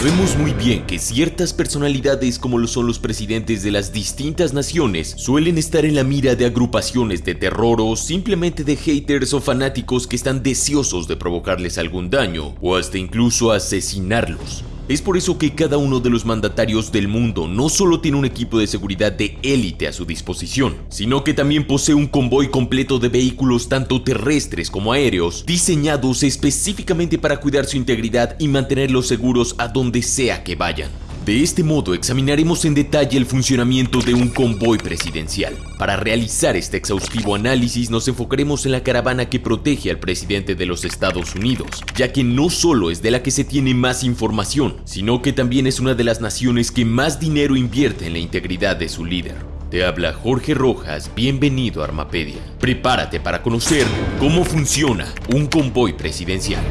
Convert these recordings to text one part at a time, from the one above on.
Sabemos muy bien que ciertas personalidades como lo son los presidentes de las distintas naciones suelen estar en la mira de agrupaciones de terror o simplemente de haters o fanáticos que están deseosos de provocarles algún daño o hasta incluso asesinarlos. Es por eso que cada uno de los mandatarios del mundo no solo tiene un equipo de seguridad de élite a su disposición, sino que también posee un convoy completo de vehículos tanto terrestres como aéreos, diseñados específicamente para cuidar su integridad y mantenerlos seguros a donde sea que vayan. De este modo examinaremos en detalle el funcionamiento de un convoy presidencial. Para realizar este exhaustivo análisis nos enfocaremos en la caravana que protege al presidente de los Estados Unidos, ya que no solo es de la que se tiene más información, sino que también es una de las naciones que más dinero invierte en la integridad de su líder. Te habla Jorge Rojas, bienvenido a Armapedia. Prepárate para conocer cómo funciona un convoy presidencial.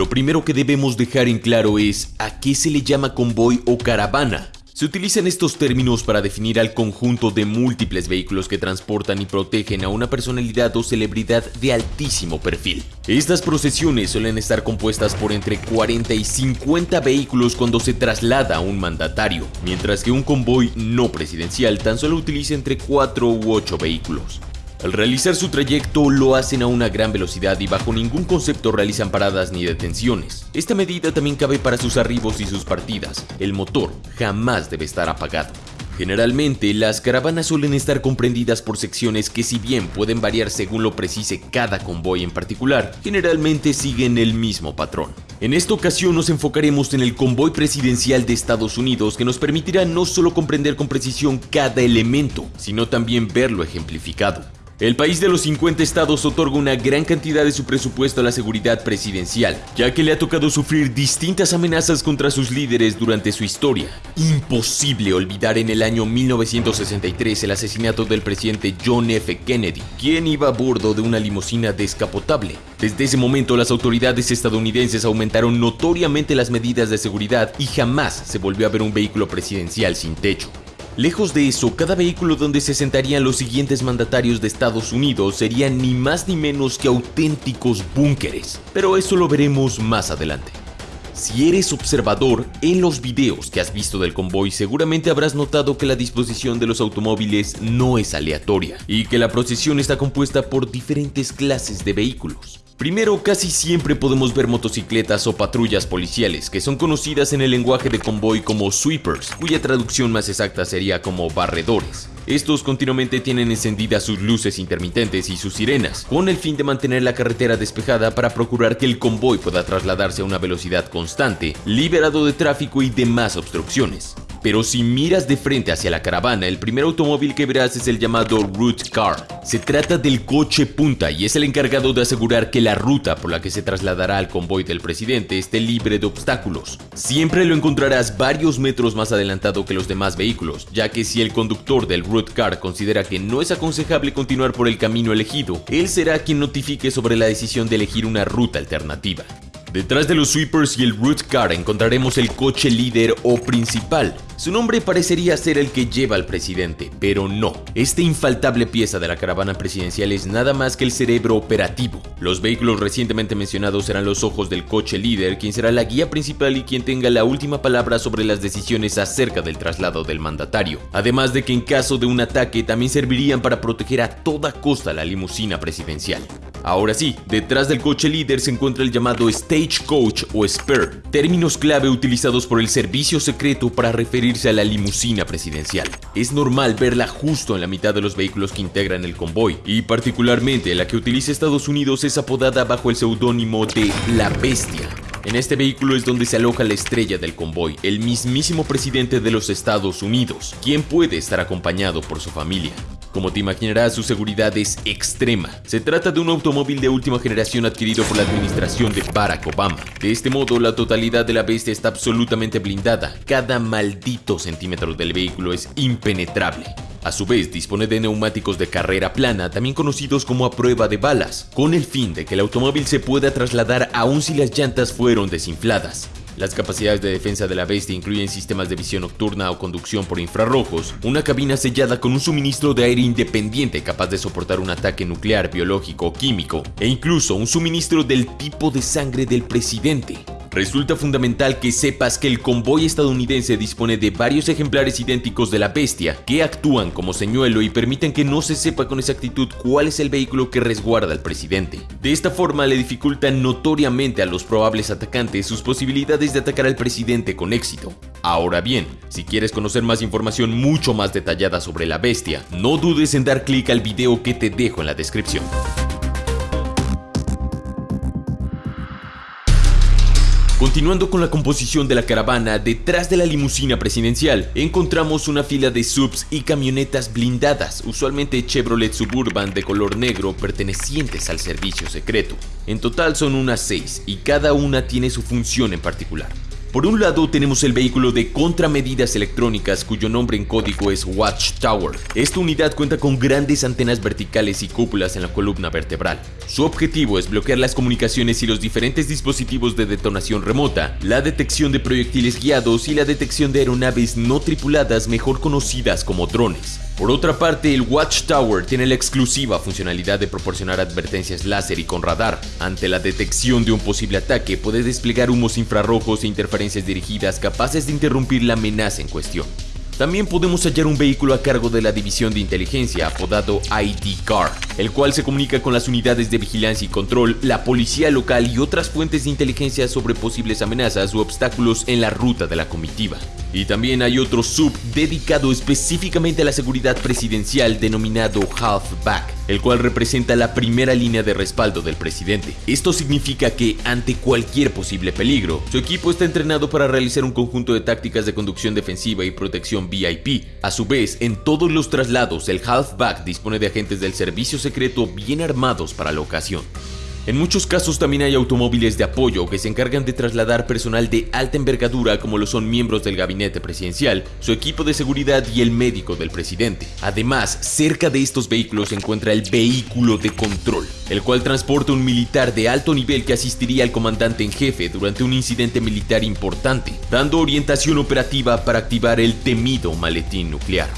Lo primero que debemos dejar en claro es a qué se le llama convoy o caravana. Se utilizan estos términos para definir al conjunto de múltiples vehículos que transportan y protegen a una personalidad o celebridad de altísimo perfil. Estas procesiones suelen estar compuestas por entre 40 y 50 vehículos cuando se traslada a un mandatario, mientras que un convoy no presidencial tan solo utiliza entre 4 u 8 vehículos. Al realizar su trayecto lo hacen a una gran velocidad y bajo ningún concepto realizan paradas ni detenciones. Esta medida también cabe para sus arribos y sus partidas. El motor jamás debe estar apagado. Generalmente, las caravanas suelen estar comprendidas por secciones que si bien pueden variar según lo precise cada convoy en particular, generalmente siguen el mismo patrón. En esta ocasión nos enfocaremos en el convoy presidencial de Estados Unidos que nos permitirá no solo comprender con precisión cada elemento, sino también verlo ejemplificado. El país de los 50 estados otorga una gran cantidad de su presupuesto a la seguridad presidencial, ya que le ha tocado sufrir distintas amenazas contra sus líderes durante su historia. Imposible olvidar en el año 1963 el asesinato del presidente John F. Kennedy, quien iba a bordo de una limusina descapotable. Desde ese momento las autoridades estadounidenses aumentaron notoriamente las medidas de seguridad y jamás se volvió a ver un vehículo presidencial sin techo. Lejos de eso, cada vehículo donde se sentarían los siguientes mandatarios de Estados Unidos serían ni más ni menos que auténticos búnkeres, pero eso lo veremos más adelante. Si eres observador, en los videos que has visto del convoy seguramente habrás notado que la disposición de los automóviles no es aleatoria y que la procesión está compuesta por diferentes clases de vehículos. Primero, casi siempre podemos ver motocicletas o patrullas policiales, que son conocidas en el lenguaje de convoy como sweepers, cuya traducción más exacta sería como barredores. Estos continuamente tienen encendidas sus luces intermitentes y sus sirenas, con el fin de mantener la carretera despejada para procurar que el convoy pueda trasladarse a una velocidad constante, liberado de tráfico y demás obstrucciones. Pero si miras de frente hacia la caravana, el primer automóvil que verás es el llamado Route Car. Se trata del coche punta y es el encargado de asegurar que la ruta por la que se trasladará al convoy del presidente esté libre de obstáculos. Siempre lo encontrarás varios metros más adelantado que los demás vehículos, ya que si el conductor del Route Car considera que no es aconsejable continuar por el camino elegido, él será quien notifique sobre la decisión de elegir una ruta alternativa. Detrás de los sweepers y el root car encontraremos el coche líder o principal. Su nombre parecería ser el que lleva al presidente, pero no. Esta infaltable pieza de la caravana presidencial es nada más que el cerebro operativo. Los vehículos recientemente mencionados serán los ojos del coche líder, quien será la guía principal y quien tenga la última palabra sobre las decisiones acerca del traslado del mandatario. Además de que en caso de un ataque también servirían para proteger a toda costa la limusina presidencial. Ahora sí, detrás del coche líder se encuentra el llamado Stagecoach o Spur, términos clave utilizados por el servicio secreto para referirse a la limusina presidencial. Es normal verla justo en la mitad de los vehículos que integran el convoy, y particularmente la que utiliza Estados Unidos es apodada bajo el seudónimo de La Bestia. En este vehículo es donde se aloja la estrella del convoy, el mismísimo presidente de los Estados Unidos, quien puede estar acompañado por su familia. Como te imaginarás, su seguridad es extrema. Se trata de un automóvil de última generación adquirido por la administración de Barack Obama. De este modo, la totalidad de la bestia está absolutamente blindada. Cada maldito centímetro del vehículo es impenetrable. A su vez, dispone de neumáticos de carrera plana, también conocidos como a prueba de balas, con el fin de que el automóvil se pueda trasladar aún si las llantas fueron desinfladas. Las capacidades de defensa de la bestia incluyen sistemas de visión nocturna o conducción por infrarrojos, una cabina sellada con un suministro de aire independiente capaz de soportar un ataque nuclear, biológico o químico, e incluso un suministro del tipo de sangre del presidente. Resulta fundamental que sepas que el convoy estadounidense dispone de varios ejemplares idénticos de la bestia que actúan como señuelo y permiten que no se sepa con exactitud cuál es el vehículo que resguarda al presidente. De esta forma le dificultan notoriamente a los probables atacantes sus posibilidades de atacar al presidente con éxito. Ahora bien, si quieres conocer más información mucho más detallada sobre la bestia, no dudes en dar clic al video que te dejo en la descripción. Continuando con la composición de la caravana, detrás de la limusina presidencial encontramos una fila de subs y camionetas blindadas, usualmente Chevrolet Suburban de color negro pertenecientes al servicio secreto. En total son unas 6 y cada una tiene su función en particular. Por un lado tenemos el vehículo de contramedidas electrónicas cuyo nombre en código es Watchtower. Esta unidad cuenta con grandes antenas verticales y cúpulas en la columna vertebral. Su objetivo es bloquear las comunicaciones y los diferentes dispositivos de detonación remota, la detección de proyectiles guiados y la detección de aeronaves no tripuladas mejor conocidas como drones. Por otra parte, el Watchtower tiene la exclusiva funcionalidad de proporcionar advertencias láser y con radar. Ante la detección de un posible ataque, puede desplegar humos infrarrojos e interferencias dirigidas capaces de interrumpir la amenaza en cuestión. También podemos hallar un vehículo a cargo de la división de inteligencia apodado ID Car, el cual se comunica con las unidades de vigilancia y control, la policía local y otras fuentes de inteligencia sobre posibles amenazas u obstáculos en la ruta de la comitiva. Y también hay otro sub dedicado específicamente a la seguridad presidencial denominado Halfback, el cual representa la primera línea de respaldo del presidente. Esto significa que ante cualquier posible peligro, su equipo está entrenado para realizar un conjunto de tácticas de conducción defensiva y protección VIP. A su vez, en todos los traslados, el Halfback dispone de agentes del servicio secreto bien armados para la ocasión. En muchos casos también hay automóviles de apoyo que se encargan de trasladar personal de alta envergadura como lo son miembros del gabinete presidencial, su equipo de seguridad y el médico del presidente. Además, cerca de estos vehículos se encuentra el vehículo de control, el cual transporta un militar de alto nivel que asistiría al comandante en jefe durante un incidente militar importante, dando orientación operativa para activar el temido maletín nuclear.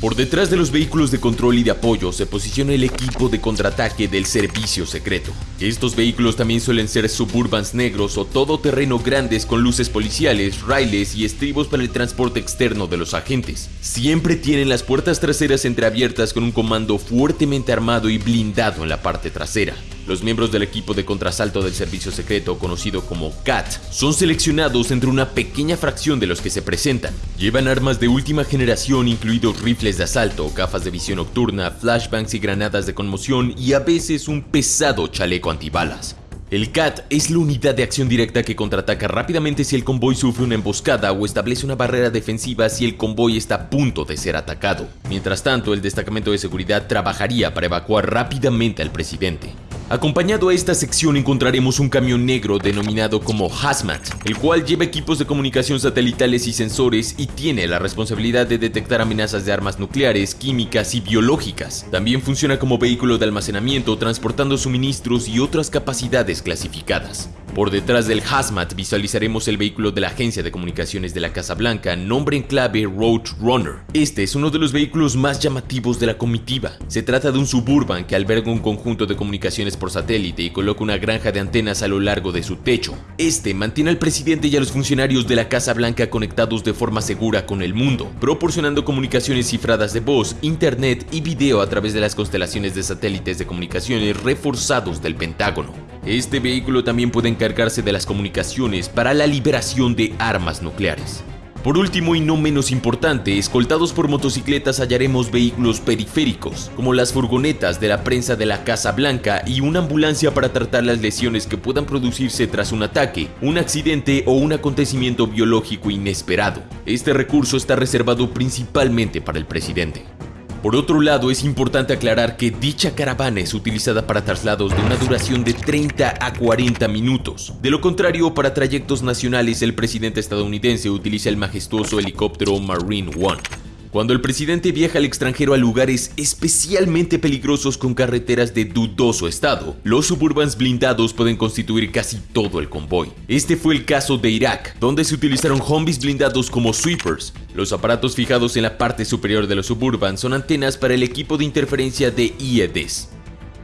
Por detrás de los vehículos de control y de apoyo se posiciona el equipo de contraataque del servicio secreto. Estos vehículos también suelen ser suburbans negros o todoterreno grandes con luces policiales, raíles y estribos para el transporte externo de los agentes. Siempre tienen las puertas traseras entreabiertas con un comando fuertemente armado y blindado en la parte trasera. Los miembros del equipo de contrasalto del servicio secreto, conocido como CAT, son seleccionados entre una pequeña fracción de los que se presentan. Llevan armas de última generación, incluidos rifles de asalto, gafas de visión nocturna, flashbangs y granadas de conmoción y a veces un pesado chaleco antibalas. El CAT es la unidad de acción directa que contraataca rápidamente si el convoy sufre una emboscada o establece una barrera defensiva si el convoy está a punto de ser atacado. Mientras tanto, el destacamento de seguridad trabajaría para evacuar rápidamente al presidente. Acompañado a esta sección encontraremos un camión negro denominado como Hazmat, el cual lleva equipos de comunicación satelitales y sensores y tiene la responsabilidad de detectar amenazas de armas nucleares, químicas y biológicas. También funciona como vehículo de almacenamiento transportando suministros y otras capacidades clasificadas. Por detrás del Hazmat visualizaremos el vehículo de la Agencia de Comunicaciones de la Casa Blanca, nombre en clave Roadrunner. Este es uno de los vehículos más llamativos de la comitiva. Se trata de un suburban que alberga un conjunto de comunicaciones por satélite y coloca una granja de antenas a lo largo de su techo. Este mantiene al presidente y a los funcionarios de la Casa Blanca conectados de forma segura con el mundo, proporcionando comunicaciones cifradas de voz, internet y video a través de las constelaciones de satélites de comunicaciones reforzados del Pentágono. Este vehículo también puede encargarse de las comunicaciones para la liberación de armas nucleares. Por último y no menos importante, escoltados por motocicletas hallaremos vehículos periféricos, como las furgonetas de la prensa de la Casa Blanca y una ambulancia para tratar las lesiones que puedan producirse tras un ataque, un accidente o un acontecimiento biológico inesperado. Este recurso está reservado principalmente para el presidente. Por otro lado, es importante aclarar que dicha caravana es utilizada para traslados de una duración de 30 a 40 minutos. De lo contrario, para trayectos nacionales, el presidente estadounidense utiliza el majestuoso helicóptero Marine One. Cuando el presidente viaja al extranjero a lugares especialmente peligrosos con carreteras de dudoso estado, los suburbans blindados pueden constituir casi todo el convoy. Este fue el caso de Irak, donde se utilizaron Humvees blindados como sweepers. Los aparatos fijados en la parte superior de los suburbans son antenas para el equipo de interferencia de IEDs.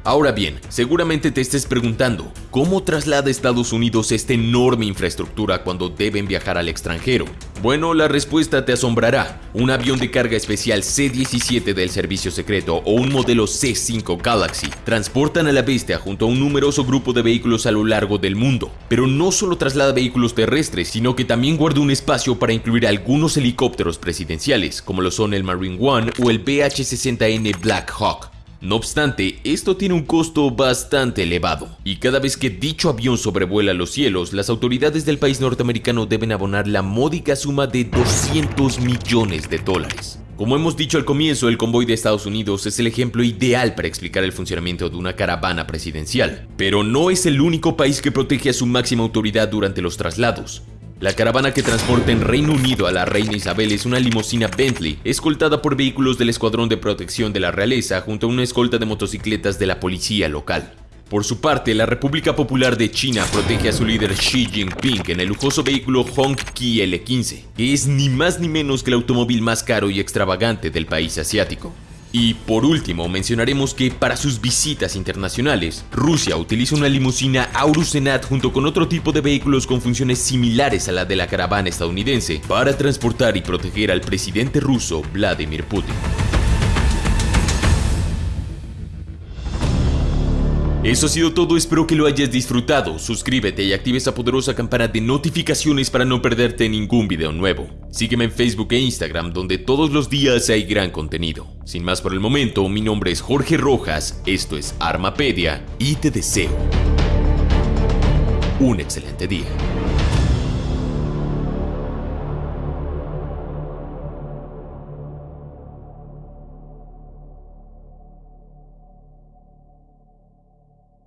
Ahora bien, seguramente te estés preguntando, ¿cómo traslada Estados Unidos esta enorme infraestructura cuando deben viajar al extranjero? Bueno, la respuesta te asombrará. Un avión de carga especial C-17 del servicio secreto o un modelo C-5 Galaxy transportan a la bestia junto a un numeroso grupo de vehículos a lo largo del mundo. Pero no solo traslada vehículos terrestres, sino que también guarda un espacio para incluir algunos helicópteros presidenciales, como lo son el Marine One o el BH-60N Black Hawk. No obstante, esto tiene un costo bastante elevado, y cada vez que dicho avión sobrevuela los cielos, las autoridades del país norteamericano deben abonar la módica suma de 200 millones de dólares. Como hemos dicho al comienzo, el convoy de Estados Unidos es el ejemplo ideal para explicar el funcionamiento de una caravana presidencial, pero no es el único país que protege a su máxima autoridad durante los traslados. La caravana que transporta en Reino Unido a la reina Isabel es una limusina Bentley, escoltada por vehículos del Escuadrón de Protección de la Realeza junto a una escolta de motocicletas de la policía local. Por su parte, la República Popular de China protege a su líder Xi Jinping en el lujoso vehículo Hongqi L15, que es ni más ni menos que el automóvil más caro y extravagante del país asiático. Y por último, mencionaremos que para sus visitas internacionales, Rusia utiliza una limusina Aurus Senat junto con otro tipo de vehículos con funciones similares a la de la caravana estadounidense para transportar y proteger al presidente ruso Vladimir Putin. Eso ha sido todo, espero que lo hayas disfrutado. Suscríbete y activa esa poderosa campana de notificaciones para no perderte ningún video nuevo. Sígueme en Facebook e Instagram donde todos los días hay gran contenido. Sin más por el momento, mi nombre es Jorge Rojas, esto es Armapedia y te deseo un excelente día.